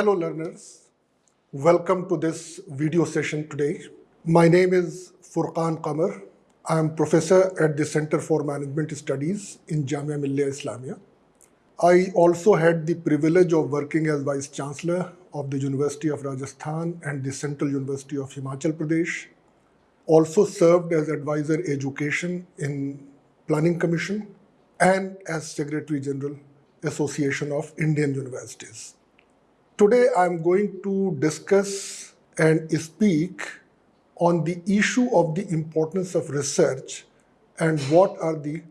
Hello learners, welcome to this video session today. My name is Furqan Qamar. I am professor at the Center for Management Studies in Jamia Millia Islamia. I also had the privilege of working as Vice Chancellor of the University of Rajasthan and the Central University of Himachal Pradesh. Also served as Advisor Education in Planning Commission and as Secretary General Association of Indian Universities. Today I'm going to discuss and speak on the issue of the importance of research and what are the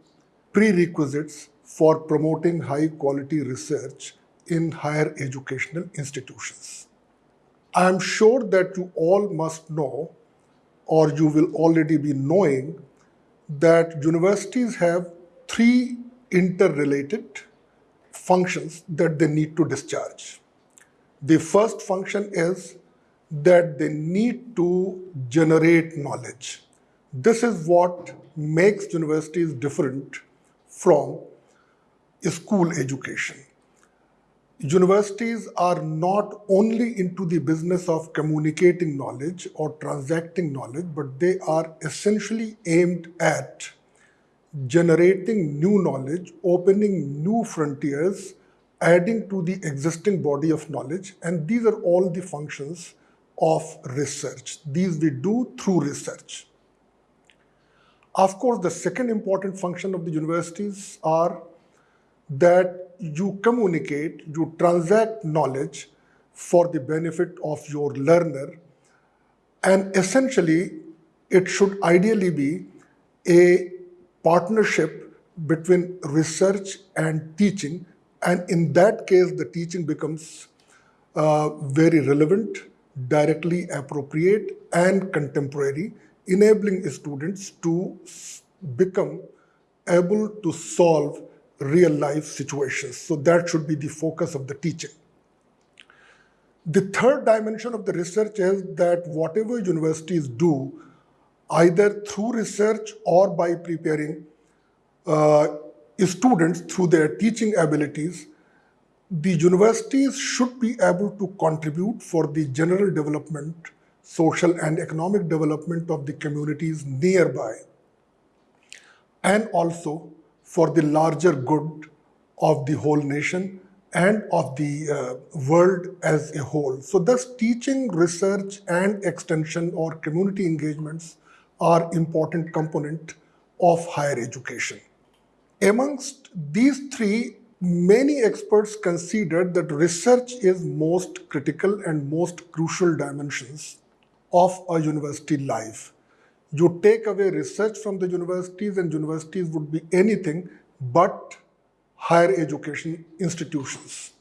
prerequisites for promoting high quality research in higher educational institutions. I'm sure that you all must know or you will already be knowing that universities have three interrelated functions that they need to discharge. The first function is that they need to generate knowledge. This is what makes universities different from school education. Universities are not only into the business of communicating knowledge or transacting knowledge, but they are essentially aimed at generating new knowledge, opening new frontiers, adding to the existing body of knowledge, and these are all the functions of research. These we do through research. Of course, the second important function of the universities are that you communicate, you transact knowledge for the benefit of your learner. And essentially, it should ideally be a partnership between research and teaching and in that case, the teaching becomes uh, very relevant, directly appropriate, and contemporary, enabling students to become able to solve real life situations. So that should be the focus of the teaching. The third dimension of the research is that whatever universities do, either through research or by preparing uh, students through their teaching abilities, the universities should be able to contribute for the general development, social and economic development of the communities nearby, and also for the larger good of the whole nation and of the uh, world as a whole. So thus teaching, research and extension or community engagements are important component of higher education. Amongst these three, many experts consider that research is most critical and most crucial dimensions of a university life. You take away research from the universities and universities would be anything but higher education institutions.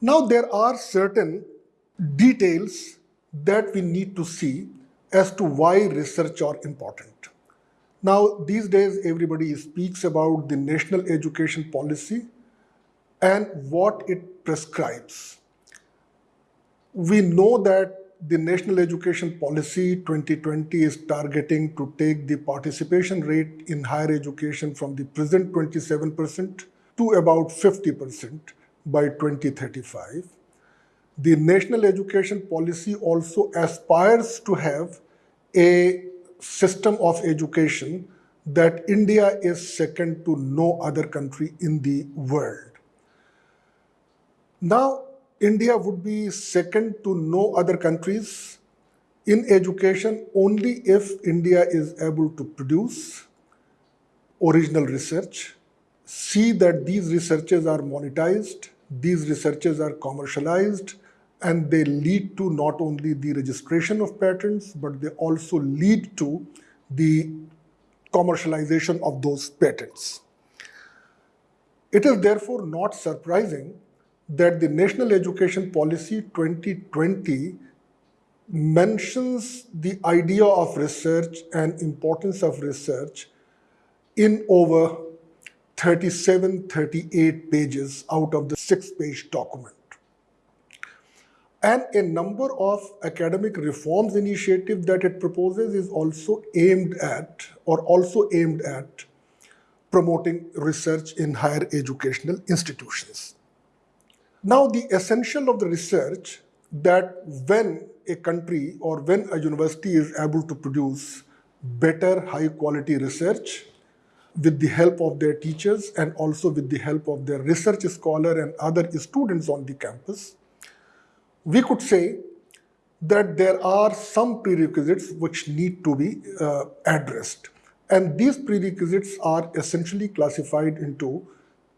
Now there are certain details that we need to see as to why research are important. Now, these days, everybody speaks about the national education policy and what it prescribes. We know that the National Education Policy 2020 is targeting to take the participation rate in higher education from the present 27% to about 50% by 2035. The National Education Policy also aspires to have a system of education that India is second to no other country in the world. Now, India would be second to no other countries in education only if India is able to produce original research, see that these researches are monetized, these researches are commercialized, and they lead to not only the registration of patents, but they also lead to the commercialization of those patents. It is therefore not surprising that the National Education Policy 2020 mentions the idea of research and importance of research in over 37, 38 pages out of the six-page document. And a number of academic reforms initiative that it proposes is also aimed at or also aimed at promoting research in higher educational institutions. Now, the essential of the research that when a country or when a university is able to produce better high quality research with the help of their teachers and also with the help of their research scholar and other students on the campus, we could say that there are some prerequisites which need to be uh, addressed. And these prerequisites are essentially classified into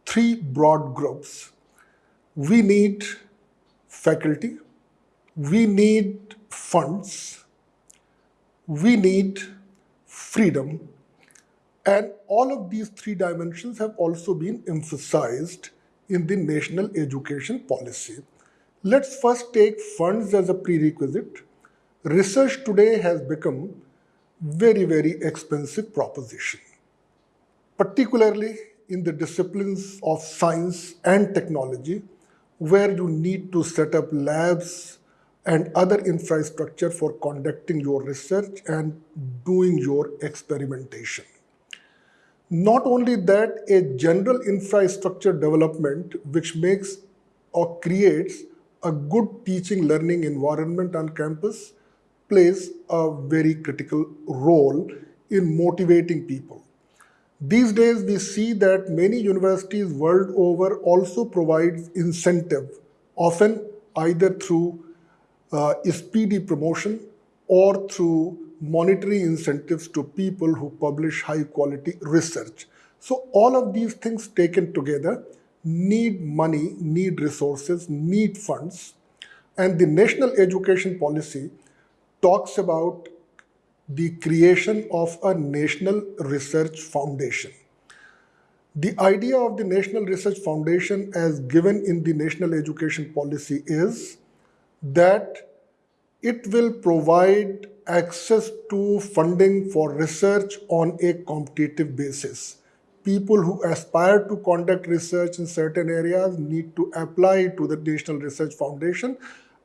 three broad groups. We need faculty, we need funds, we need freedom, and all of these three dimensions have also been emphasized in the national education policy. Let's first take funds as a prerequisite. Research today has become very, very expensive proposition, particularly in the disciplines of science and technology, where you need to set up labs and other infrastructure for conducting your research and doing your experimentation. Not only that, a general infrastructure development which makes or creates a good teaching learning environment on campus plays a very critical role in motivating people. These days, we see that many universities world over also provide incentive, often either through uh, speedy promotion or through monetary incentives to people who publish high quality research. So all of these things taken together need money, need resources, need funds. And the national education policy talks about the creation of a national research foundation. The idea of the National Research Foundation as given in the national education policy is that it will provide access to funding for research on a competitive basis people who aspire to conduct research in certain areas need to apply to the National Research Foundation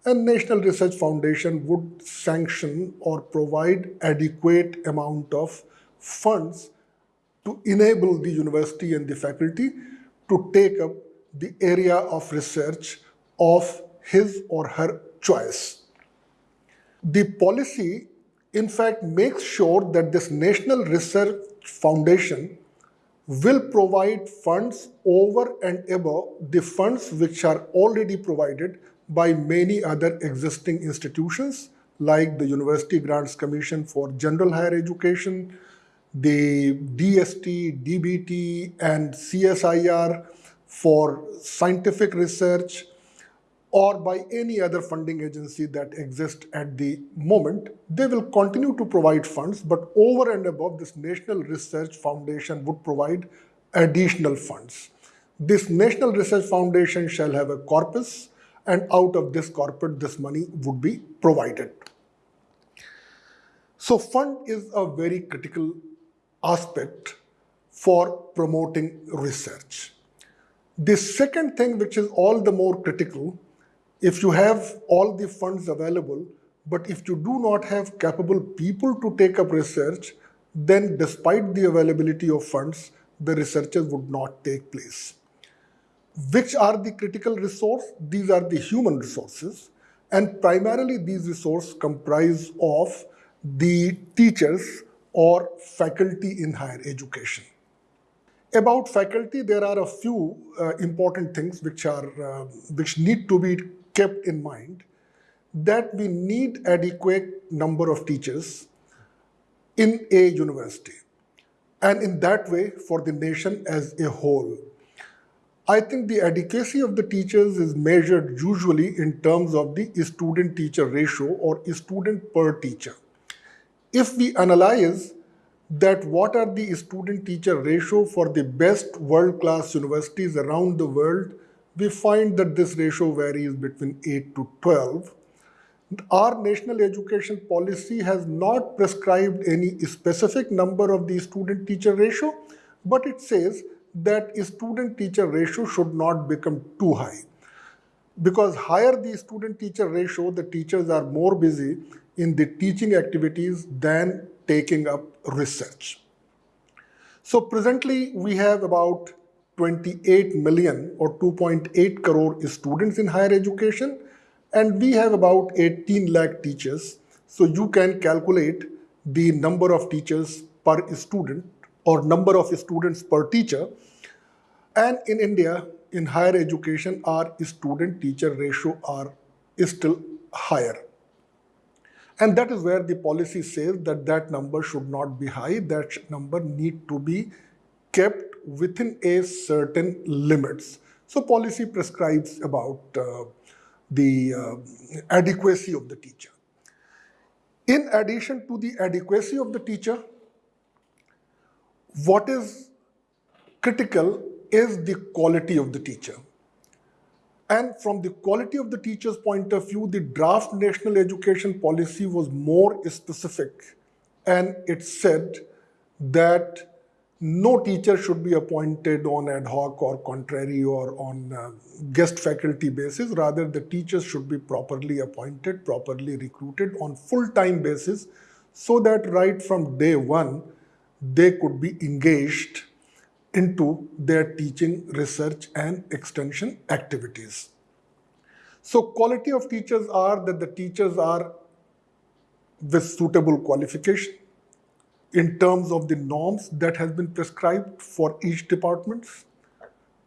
and National Research Foundation would sanction or provide adequate amount of funds to enable the university and the faculty to take up the area of research of his or her choice. The policy, in fact, makes sure that this National Research Foundation will provide funds over and above the funds which are already provided by many other existing institutions like the University Grants Commission for General Higher Education, the DST, DBT, and CSIR for scientific research, or by any other funding agency that exists at the moment, they will continue to provide funds, but over and above this National Research Foundation would provide additional funds. This National Research Foundation shall have a corpus and out of this corpus, this money would be provided. So fund is a very critical aspect for promoting research. The second thing, which is all the more critical, if you have all the funds available, but if you do not have capable people to take up research, then despite the availability of funds, the researches would not take place. Which are the critical resource? These are the human resources. And primarily these resources comprise of the teachers or faculty in higher education. About faculty, there are a few uh, important things which are uh, which need to be kept in mind that we need adequate number of teachers in a university and in that way for the nation as a whole. I think the adequacy of the teachers is measured usually in terms of the student-teacher ratio or student per teacher. If we analyze that what are the student-teacher ratio for the best world-class universities around the world, we find that this ratio varies between 8 to 12. Our national education policy has not prescribed any specific number of the student-teacher ratio, but it says that student-teacher ratio should not become too high. Because higher the student-teacher ratio, the teachers are more busy in the teaching activities than taking up research. So presently we have about 28 million or 2.8 crore students in higher education and we have about 18 lakh teachers. So you can calculate the number of teachers per student or number of students per teacher. And in India, in higher education, our student-teacher ratio are is still higher. And that is where the policy says that that number should not be high, that number need to be kept within a certain limits. So policy prescribes about uh, the uh, adequacy of the teacher. In addition to the adequacy of the teacher, what is critical is the quality of the teacher. And from the quality of the teacher's point of view, the draft national education policy was more specific and it said that no teacher should be appointed on ad hoc or contrary or on uh, guest faculty basis. Rather, the teachers should be properly appointed, properly recruited on full-time basis so that right from day one, they could be engaged into their teaching, research and extension activities. So quality of teachers are that the teachers are with suitable qualification, in terms of the norms that has been prescribed for each department.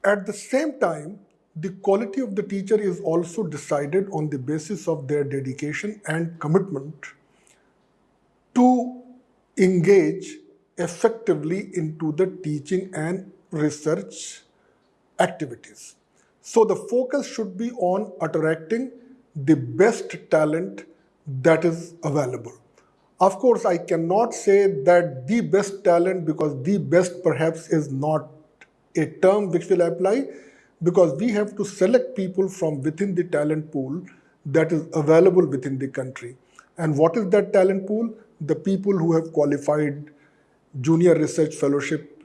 At the same time, the quality of the teacher is also decided on the basis of their dedication and commitment to engage effectively into the teaching and research activities. So the focus should be on attracting the best talent that is available. Of course, I cannot say that the best talent because the best perhaps is not a term which will apply because we have to select people from within the talent pool that is available within the country. And what is that talent pool? The people who have qualified junior research fellowship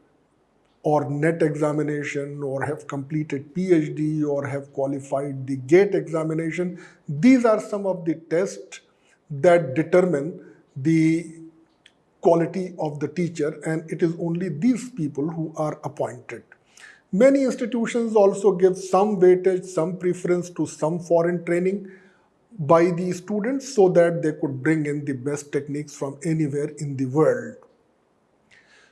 or NET examination or have completed PhD or have qualified the GATE examination. These are some of the tests that determine the quality of the teacher and it is only these people who are appointed. Many institutions also give some weightage, some preference to some foreign training by the students so that they could bring in the best techniques from anywhere in the world.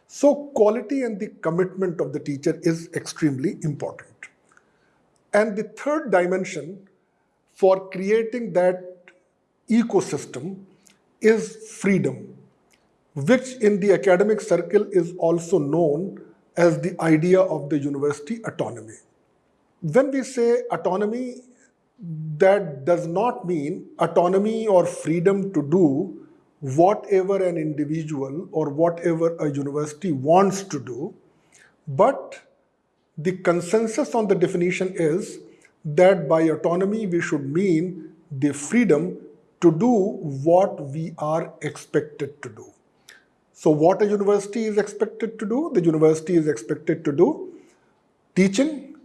So quality and the commitment of the teacher is extremely important. And the third dimension for creating that ecosystem is freedom, which in the academic circle is also known as the idea of the university autonomy. When we say autonomy, that does not mean autonomy or freedom to do whatever an individual or whatever a university wants to do, but the consensus on the definition is that by autonomy we should mean the freedom to do what we are expected to do. So what a university is expected to do? The university is expected to do teaching,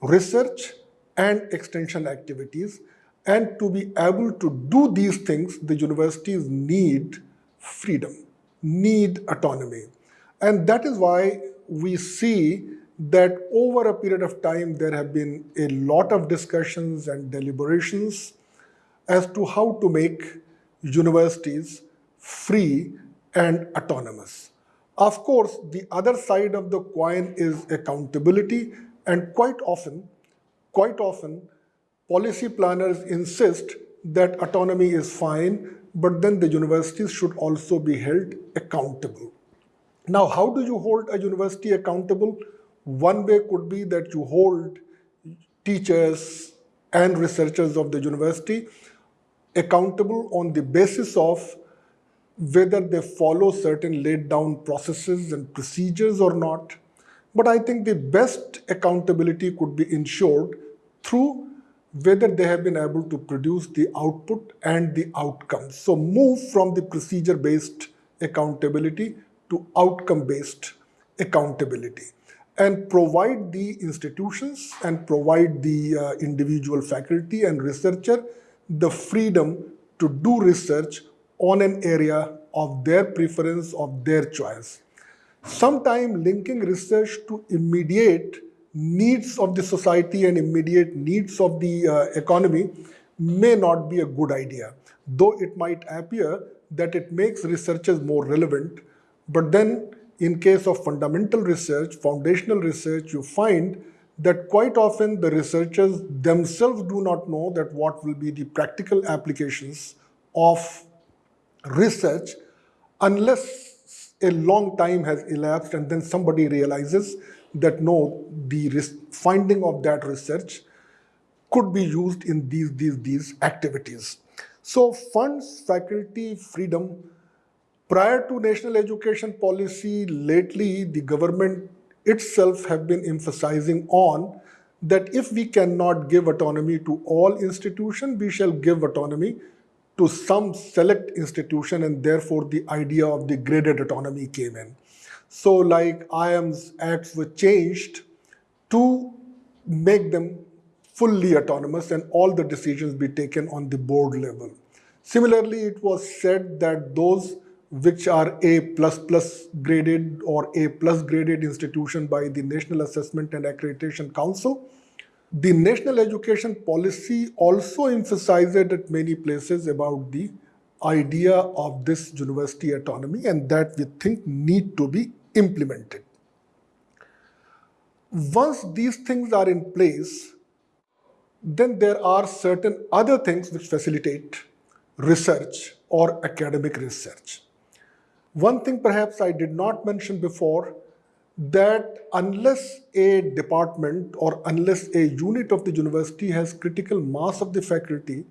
research, and extension activities. And to be able to do these things, the universities need freedom, need autonomy. And that is why we see that over a period of time, there have been a lot of discussions and deliberations as to how to make universities free and autonomous. Of course, the other side of the coin is accountability and quite often, quite often, policy planners insist that autonomy is fine, but then the universities should also be held accountable. Now, how do you hold a university accountable? One way could be that you hold teachers and researchers of the university accountable on the basis of whether they follow certain laid down processes and procedures or not. But I think the best accountability could be ensured through whether they have been able to produce the output and the outcomes. So move from the procedure-based accountability to outcome-based accountability and provide the institutions and provide the uh, individual faculty and researcher the freedom to do research on an area of their preference, of their choice. Sometime linking research to immediate needs of the society and immediate needs of the uh, economy may not be a good idea. Though it might appear that it makes researchers more relevant, but then in case of fundamental research, foundational research, you find that quite often the researchers themselves do not know that what will be the practical applications of research unless a long time has elapsed and then somebody realizes that no, the finding of that research could be used in these, these, these activities. So funds, faculty, freedom, prior to national education policy, lately the government itself have been emphasizing on that if we cannot give autonomy to all institutions, we shall give autonomy to some select institution and therefore the idea of the graded autonomy came in. So like IIM's acts were changed to make them fully autonomous and all the decisions be taken on the board level. Similarly, it was said that those which are A++ plus graded or A plus graded institution by the National Assessment and Accreditation Council. The national education policy also emphasized at many places about the idea of this university autonomy and that we think need to be implemented. Once these things are in place, then there are certain other things which facilitate research or academic research. One thing perhaps I did not mention before that unless a department or unless a unit of the university has critical mass of the faculty,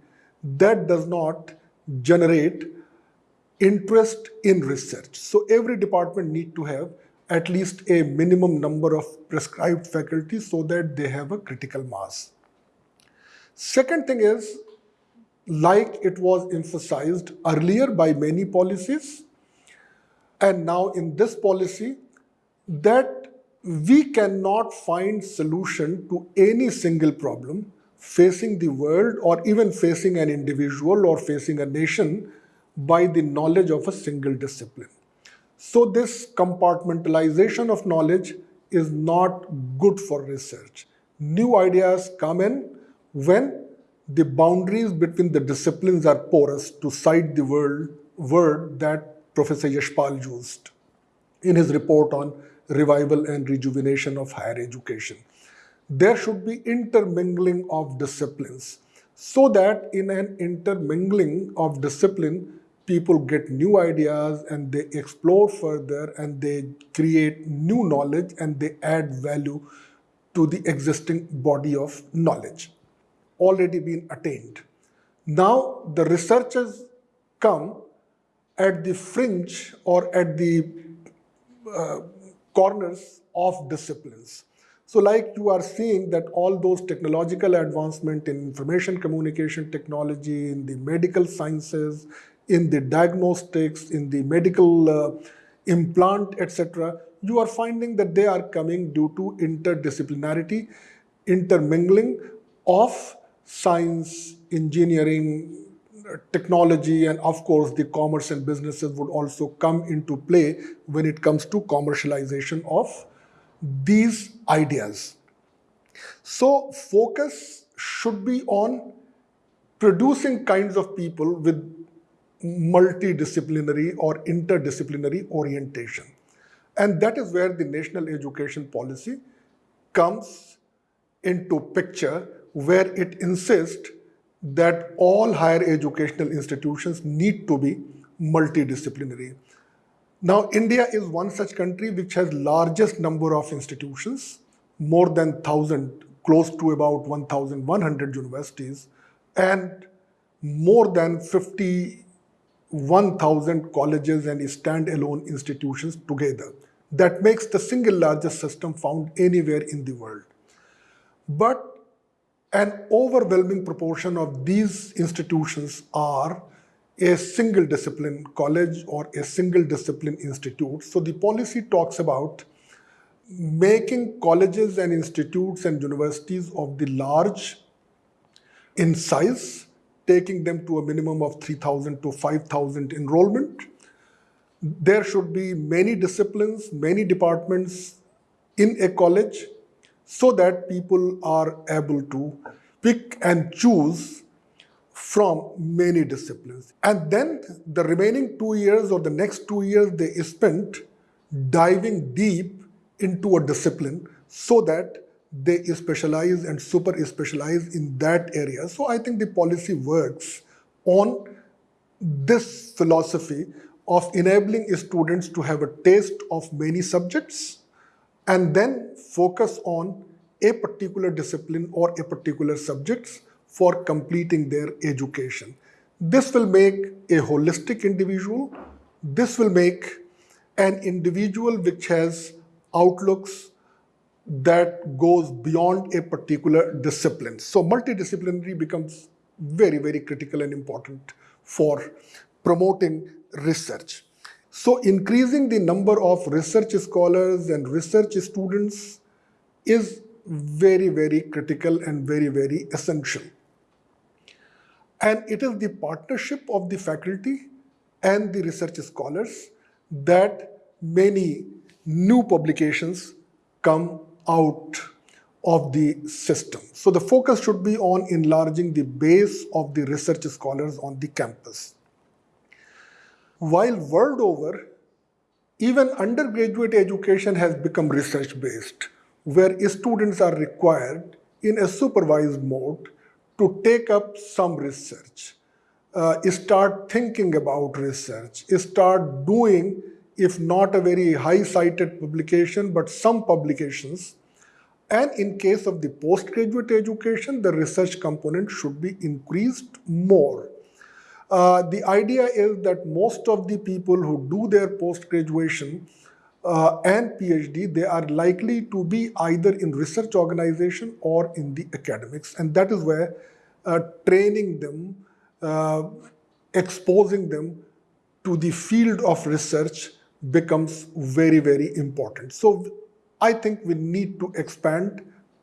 that does not generate interest in research. So every department need to have at least a minimum number of prescribed faculty so that they have a critical mass. Second thing is, like it was emphasized earlier by many policies, and now in this policy that we cannot find solution to any single problem facing the world or even facing an individual or facing a nation by the knowledge of a single discipline. So this compartmentalization of knowledge is not good for research. New ideas come in when the boundaries between the disciplines are porous, to cite the word, word that Professor Yashpal used in his report on revival and rejuvenation of higher education. There should be intermingling of disciplines so that in an intermingling of discipline, people get new ideas and they explore further and they create new knowledge and they add value to the existing body of knowledge already been attained. Now the researchers come at the fringe or at the uh, corners of disciplines. So like you are seeing that all those technological advancement in information communication technology, in the medical sciences, in the diagnostics, in the medical uh, implant, etc., you are finding that they are coming due to interdisciplinarity, intermingling of science, engineering, technology and of course the commerce and businesses would also come into play when it comes to commercialization of these ideas. So focus should be on producing kinds of people with multidisciplinary or interdisciplinary orientation. And that is where the national education policy comes into picture where it insists that all higher educational institutions need to be multidisciplinary. Now, India is one such country which has largest number of institutions, more than 1,000, close to about 1,100 universities, and more than 51,000 colleges and standalone institutions together. That makes the single largest system found anywhere in the world. But an overwhelming proportion of these institutions are a single discipline college or a single discipline institute. So the policy talks about making colleges and institutes and universities of the large in size, taking them to a minimum of 3,000 to 5,000 enrollment. There should be many disciplines, many departments in a college so that people are able to pick and choose from many disciplines. And then the remaining two years or the next two years they spent diving deep into a discipline so that they specialize and super specialize in that area. So I think the policy works on this philosophy of enabling students to have a taste of many subjects and then focus on a particular discipline or a particular subjects for completing their education. This will make a holistic individual. This will make an individual which has outlooks that goes beyond a particular discipline. So multidisciplinary becomes very, very critical and important for promoting research. So increasing the number of research scholars and research students is very, very critical and very, very essential. And it is the partnership of the faculty and the research scholars that many new publications come out of the system. So the focus should be on enlarging the base of the research scholars on the campus. While world over, even undergraduate education has become research-based, where students are required in a supervised mode to take up some research, uh, start thinking about research, start doing, if not a very high-cited publication, but some publications. And in case of the postgraduate education, the research component should be increased more. Uh, the idea is that most of the people who do their post-graduation uh, and PhD, they are likely to be either in research organization or in the academics. And that is where uh, training them, uh, exposing them to the field of research becomes very, very important. So I think we need to expand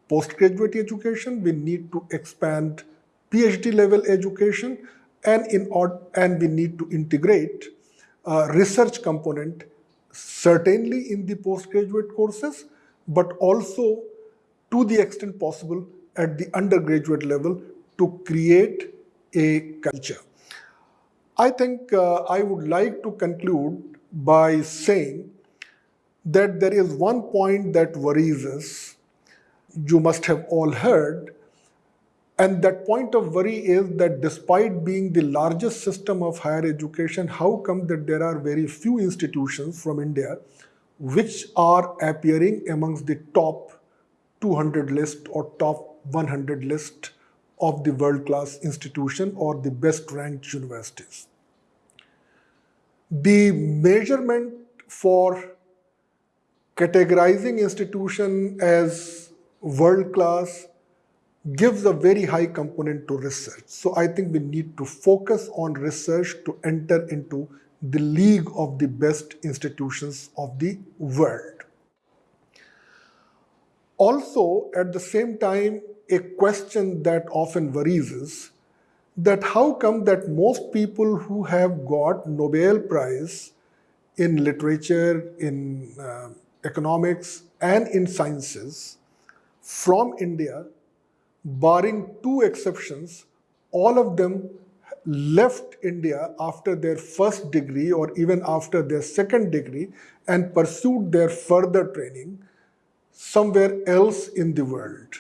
postgraduate education, we need to expand PhD level education, and, in, and we need to integrate research component certainly in the postgraduate courses, but also to the extent possible at the undergraduate level to create a culture. I think uh, I would like to conclude by saying that there is one point that worries us. You must have all heard and that point of worry is that despite being the largest system of higher education, how come that there are very few institutions from India which are appearing amongst the top 200 list or top 100 list of the world-class institution or the best ranked universities. The measurement for categorizing institution as world-class gives a very high component to research. So I think we need to focus on research to enter into the league of the best institutions of the world. Also, at the same time, a question that often worries us that how come that most people who have got Nobel Prize in literature, in uh, economics, and in sciences from India barring two exceptions, all of them left India after their first degree or even after their second degree and pursued their further training somewhere else in the world.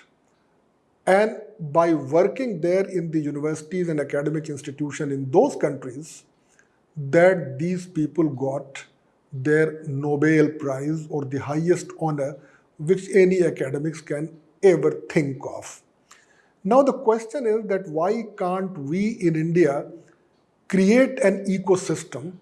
And by working there in the universities and academic institutions in those countries, that these people got their Nobel Prize or the highest honor which any academics can ever think of. Now the question is that why can't we in India create an ecosystem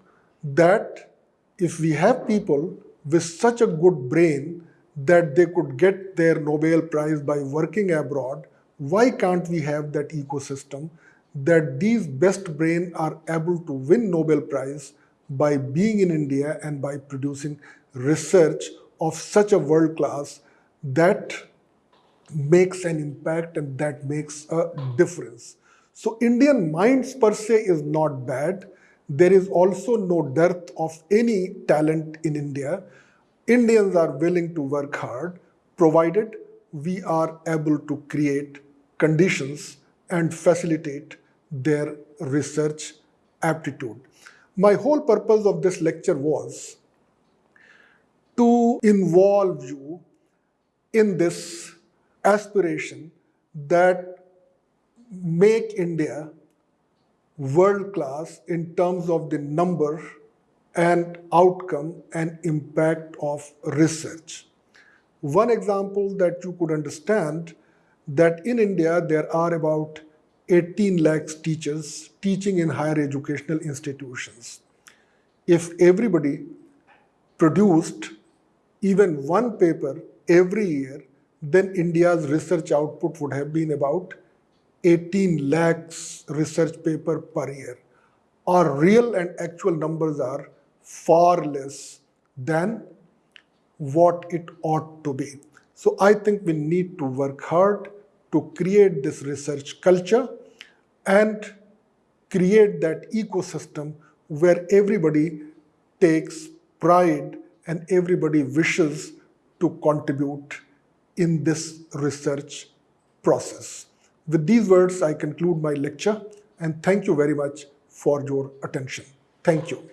that if we have people with such a good brain that they could get their Nobel Prize by working abroad, why can't we have that ecosystem that these best brain are able to win Nobel Prize by being in India and by producing research of such a world class that makes an impact and that makes a difference. So Indian minds per se is not bad. There is also no dearth of any talent in India. Indians are willing to work hard, provided we are able to create conditions and facilitate their research aptitude. My whole purpose of this lecture was to involve you in this aspiration that make India world class in terms of the number and outcome and impact of research. One example that you could understand that in India there are about 18 lakhs teachers teaching in higher educational institutions. If everybody produced even one paper every year, then India's research output would have been about 18 lakhs research paper per year. Our real and actual numbers are far less than what it ought to be. So I think we need to work hard to create this research culture and create that ecosystem where everybody takes pride and everybody wishes to contribute in this research process. With these words, I conclude my lecture and thank you very much for your attention. Thank you.